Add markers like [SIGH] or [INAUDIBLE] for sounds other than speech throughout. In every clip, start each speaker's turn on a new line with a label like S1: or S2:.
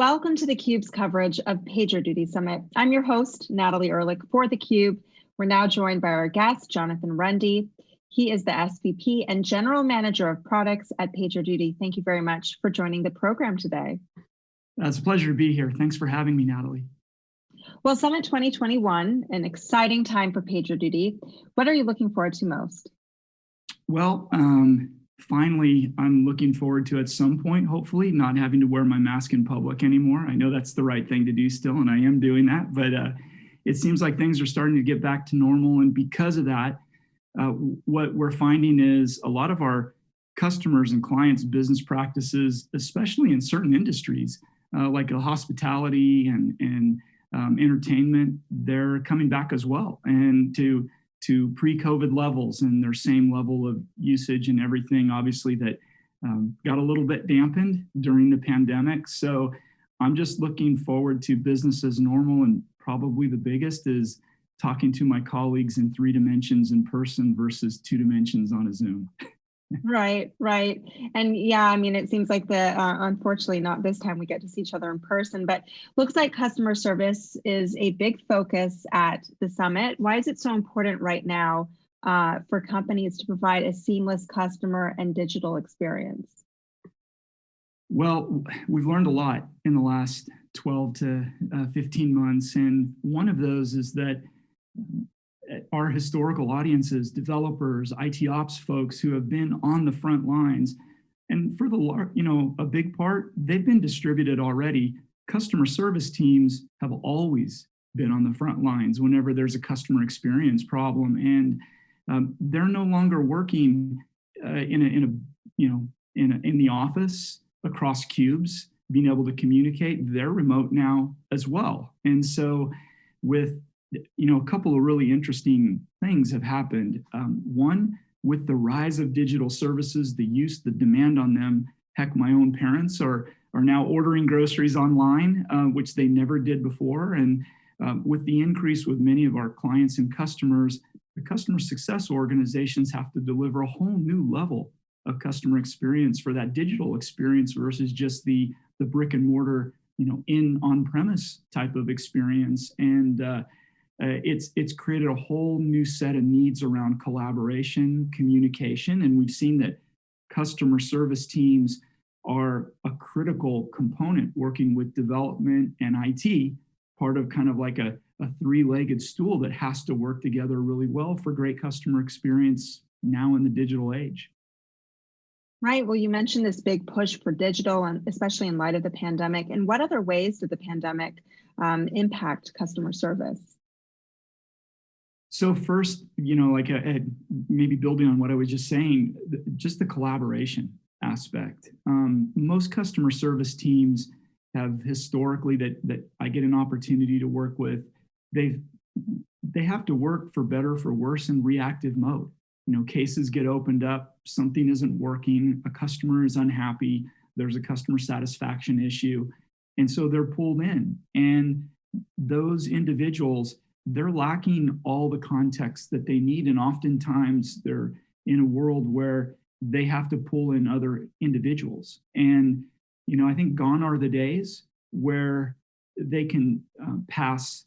S1: Welcome to theCUBE's coverage of PagerDuty Summit. I'm your host, Natalie Ehrlich for theCUBE. We're now joined by our guest, Jonathan Rende. He is the SVP and General Manager of Products at PagerDuty. Thank you very much for joining the program today.
S2: It's a pleasure to be here. Thanks for having me, Natalie.
S1: Well, Summit 2021, an exciting time for PagerDuty. What are you looking forward to most?
S2: Well, um, finally, I'm looking forward to at some point, hopefully, not having to wear my mask in public anymore. I know that's the right thing to do still, and I am doing that, but uh, it seems like things are starting to get back to normal. And because of that, uh, what we're finding is a lot of our customers and clients' business practices, especially in certain industries, uh, like hospitality and, and um, entertainment, they're coming back as well. And to to pre-COVID levels and their same level of usage and everything, obviously that um, got a little bit dampened during the pandemic. So I'm just looking forward to business as normal and probably the biggest is talking to my colleagues in three dimensions in person versus two dimensions on a Zoom. [LAUGHS]
S1: right, right. And yeah, I mean, it seems like the, uh, unfortunately not this time we get to see each other in person, but looks like customer service is a big focus at the summit. Why is it so important right now uh, for companies to provide a seamless customer and digital experience?
S2: Well, we've learned a lot in the last 12 to uh, 15 months. And one of those is that our historical audiences, developers, IT ops folks who have been on the front lines. And for the, you know, a big part, they've been distributed already. Customer service teams have always been on the front lines whenever there's a customer experience problem. And um, they're no longer working uh, in, a, in a, you know, in, a, in the office across cubes, being able to communicate. They're remote now as well. And so with you know, a couple of really interesting things have happened. Um, one, with the rise of digital services, the use, the demand on them, heck, my own parents are, are now ordering groceries online, uh, which they never did before. And um, with the increase with many of our clients and customers, the customer success organizations have to deliver a whole new level of customer experience for that digital experience versus just the, the brick and mortar, you know, in on-premise type of experience. And uh, uh, it's, it's created a whole new set of needs around collaboration, communication, and we've seen that customer service teams are a critical component working with development and IT, part of kind of like a, a three-legged stool that has to work together really well for great customer experience now in the digital age.
S1: Right. Well, you mentioned this big push for digital, and especially in light of the pandemic. And what other ways did the pandemic um, impact customer service?
S2: So first, you know, like a, uh, a, maybe building on what I was just saying, just the collaboration aspect. Um, most customer service teams have historically that that I get an opportunity to work with. They've they have to work for better for worse in reactive mode. You know, cases get opened up, something isn't working, a customer is unhappy, there's a customer satisfaction issue, and so they're pulled in. And those individuals they're lacking all the context that they need. And oftentimes they're in a world where they have to pull in other individuals. And, you know, I think gone are the days where they can uh, pass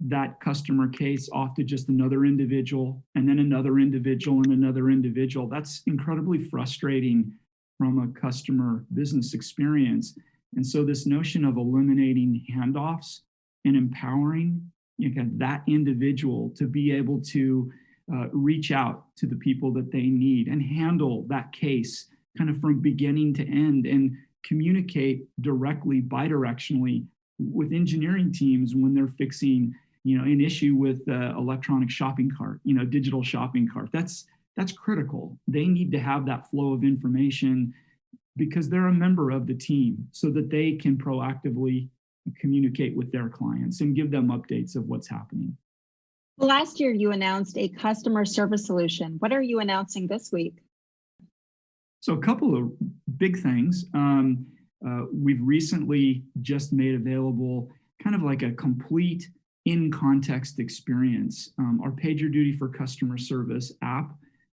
S2: that customer case off to just another individual and then another individual and another individual. That's incredibly frustrating from a customer business experience. And so this notion of eliminating handoffs and empowering you know, that individual to be able to uh, reach out to the people that they need and handle that case kind of from beginning to end and communicate directly bidirectionally with engineering teams when they're fixing you know an issue with uh, electronic shopping cart you know digital shopping cart. That's that's critical. They need to have that flow of information because they're a member of the team so that they can proactively communicate with their clients and give them updates of what's happening.
S1: Last year you announced a customer service solution. What are you announcing this week?
S2: So a couple of big things. Um, uh, we've recently just made available kind of like a complete in-context experience. Um, our PagerDuty for Customer Service app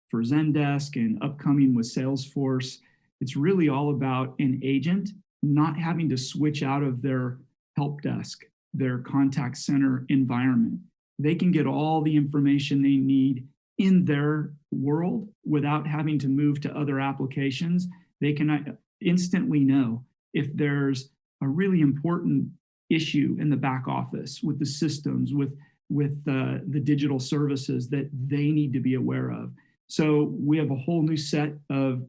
S2: for Zendesk and upcoming with Salesforce. It's really all about an agent not having to switch out of their help desk, their contact center environment. They can get all the information they need in their world without having to move to other applications. They can uh, instantly know if there's a really important issue in the back office with the systems, with, with uh, the digital services that they need to be aware of. So we have a whole new set of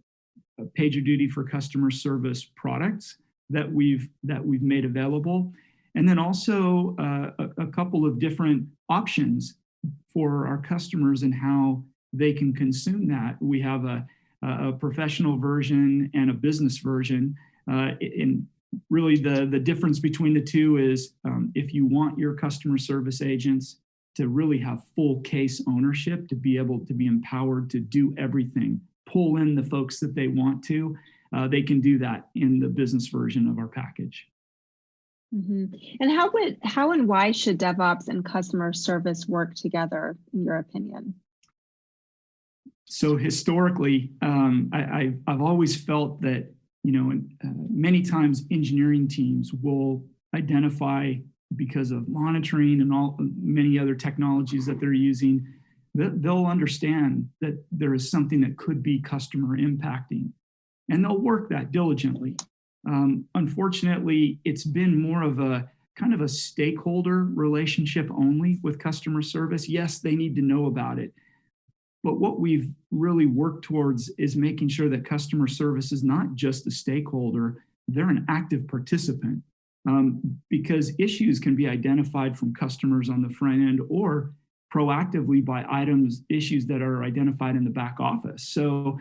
S2: PagerDuty for customer service products that we've that we've made available, and then also uh, a, a, couple of different options for our customers and how they can consume that. We have a, a professional version and a business version. Uh, in really the the difference between the two is um, if you want your customer service agents to really have full case ownership, to be able to be empowered to do everything, pull in the folks that they want to, uh, they can do that in the business version of our package.
S1: Mm -hmm. And how would how and why should DevOps and customer service work together, in your opinion?
S2: So historically, um, I, have always felt that you know uh, many times engineering teams will identify because of monitoring and all many other technologies that they're using, they'll understand that there is something that could be customer impacting and they'll work that diligently. Um, unfortunately, it's been more of a kind of a stakeholder relationship only with customer service. Yes, they need to know about it. But what we've really worked towards is making sure that customer service is not just a stakeholder, they're an active participant um, because issues can be identified from customers on the front end or proactively by items, issues that are identified in the back office. So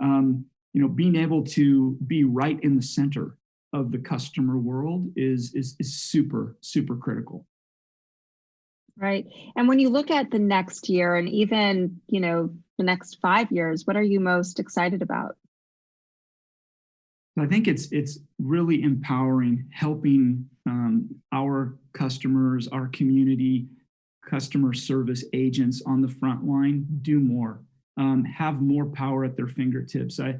S2: um, you know, being able to be right in the center of the customer world is, is, is super, super critical.
S1: Right. And when you look at the next year and even, you know, the next five years, what are you most excited about?
S2: I think it's it's really empowering, helping um, our customers, our community, customer service agents on the front line do more, um, have more power at their fingertips. I,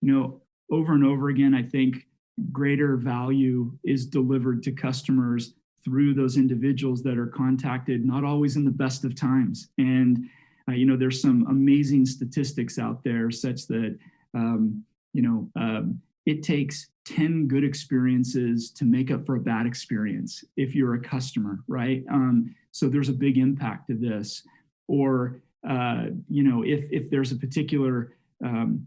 S2: you know, over and over again, I think greater value is delivered to customers through those individuals that are contacted, not always in the best of times. And, uh, you know, there's some amazing statistics out there such that, um, you know, um, it takes 10 good experiences to make up for a bad experience if you're a customer, right? Um, so there's a big impact to this. Or, uh, you know, if, if there's a particular um,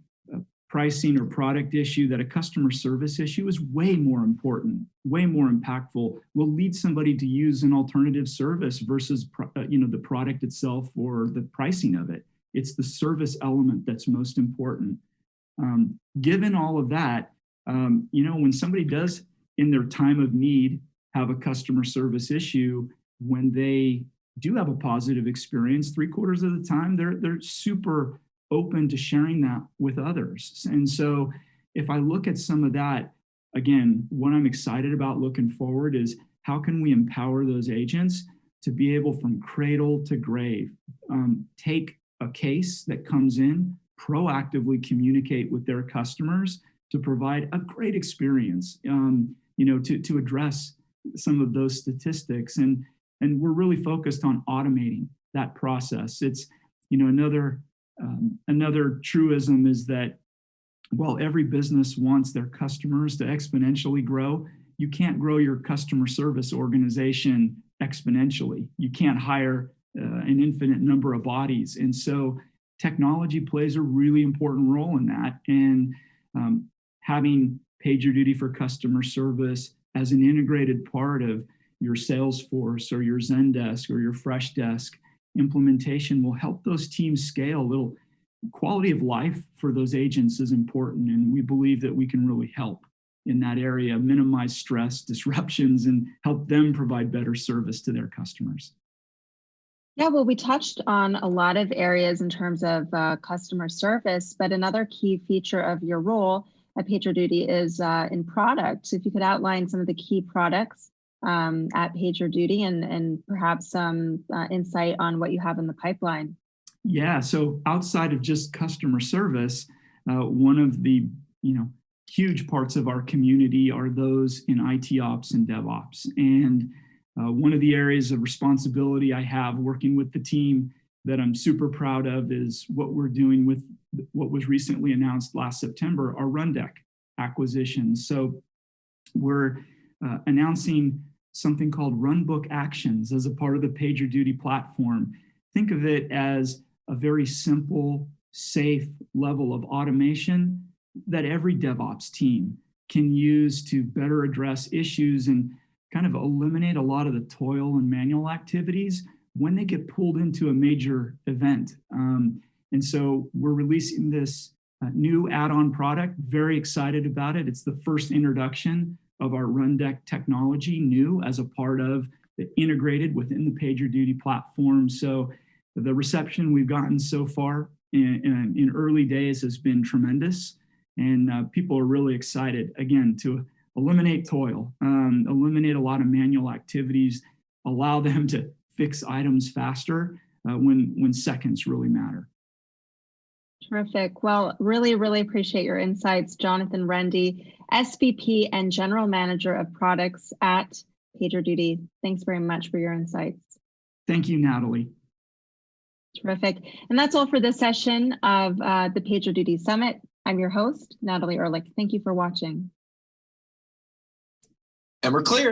S2: pricing or product issue that a customer service issue is way more important, way more impactful, will lead somebody to use an alternative service versus uh, you know the product itself or the pricing of it. It's the service element that's most important. Um, given all of that, um, you know, when somebody does in their time of need have a customer service issue, when they do have a positive experience, three quarters of the time, they're, they're super open to sharing that with others. And so if I look at some of that, again, what I'm excited about looking forward is how can we empower those agents to be able from cradle to grave, um, take a case that comes in, proactively communicate with their customers to provide a great experience, um, you know, to, to address some of those statistics. And, and we're really focused on automating that process. It's, you know, another um, another truism is that while every business wants their customers to exponentially grow, you can't grow your customer service organization exponentially. You can't hire uh, an infinite number of bodies. And so technology plays a really important role in that. And um, having PagerDuty for customer service as an integrated part of your Salesforce or your Zendesk or your Freshdesk implementation will help those teams scale. Little quality of life for those agents is important, and we believe that we can really help in that area, minimize stress, [LAUGHS] disruptions, and help them provide better service to their customers.
S1: Yeah, well, we touched on a lot of areas in terms of uh, customer service, but another key feature of your role at PagerDuty is uh, in product. So if you could outline some of the key products um, at PagerDuty and, and perhaps some uh, insight on what you have in the pipeline.
S2: Yeah, so outside of just customer service, uh, one of the you know huge parts of our community are those in IT ops and DevOps. And uh, one of the areas of responsibility I have working with the team that I'm super proud of is what we're doing with what was recently announced last September, our Rundeck acquisition. So we're uh, announcing something called Runbook Actions as a part of the PagerDuty platform. Think of it as a very simple, safe level of automation that every DevOps team can use to better address issues and kind of eliminate a lot of the toil and manual activities when they get pulled into a major event. Um, and so we're releasing this uh, new add-on product, very excited about it. It's the first introduction of our Rundeck technology new as a part of the integrated within the PagerDuty platform. So the reception we've gotten so far in, in, in early days has been tremendous. And uh, people are really excited, again, to eliminate toil, um, eliminate a lot of manual activities, allow them to fix items faster uh, when, when seconds really matter.
S1: Terrific. Well, really, really appreciate your insights, Jonathan Rende, SVP and General Manager of Products at PagerDuty. Thanks very much for your insights.
S2: Thank you, Natalie.
S1: Terrific. And that's all for this session of uh, the PagerDuty Summit. I'm your host, Natalie Ehrlich. Thank you for watching.
S3: And we're clear.